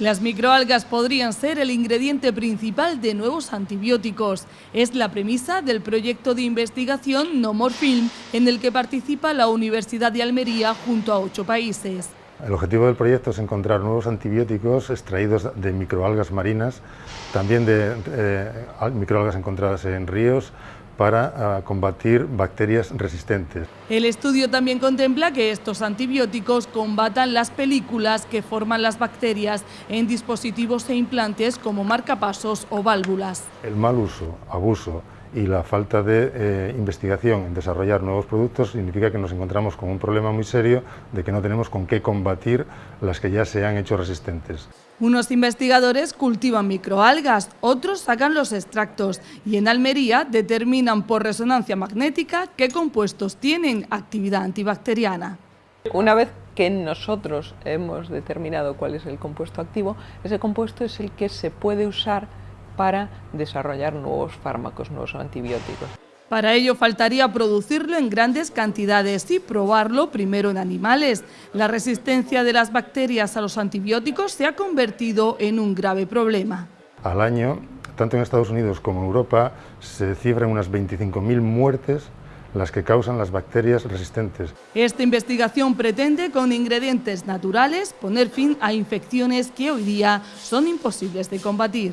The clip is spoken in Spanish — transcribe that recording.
Las microalgas podrían ser el ingrediente principal de nuevos antibióticos. Es la premisa del proyecto de investigación No More Film, en el que participa la Universidad de Almería junto a ocho países. El objetivo del proyecto es encontrar nuevos antibióticos extraídos de microalgas marinas, también de eh, microalgas encontradas en ríos, para ah, combatir bacterias resistentes. El estudio también contempla que estos antibióticos combatan las películas que forman las bacterias en dispositivos e implantes como marcapasos o válvulas. El mal uso, abuso y la falta de eh, investigación en desarrollar nuevos productos significa que nos encontramos con un problema muy serio de que no tenemos con qué combatir las que ya se han hecho resistentes. Unos investigadores cultivan microalgas, otros sacan los extractos y en Almería determinan por resonancia magnética qué compuestos tienen actividad antibacteriana. Una vez que nosotros hemos determinado cuál es el compuesto activo, ese compuesto es el que se puede usar para desarrollar nuevos fármacos, nuevos antibióticos. Para ello faltaría producirlo en grandes cantidades y probarlo primero en animales. La resistencia de las bacterias a los antibióticos se ha convertido en un grave problema. Al año, tanto en Estados Unidos como en Europa, se cifran unas 25.000 muertes las que causan las bacterias resistentes. Esta investigación pretende, con ingredientes naturales, poner fin a infecciones que hoy día son imposibles de combatir.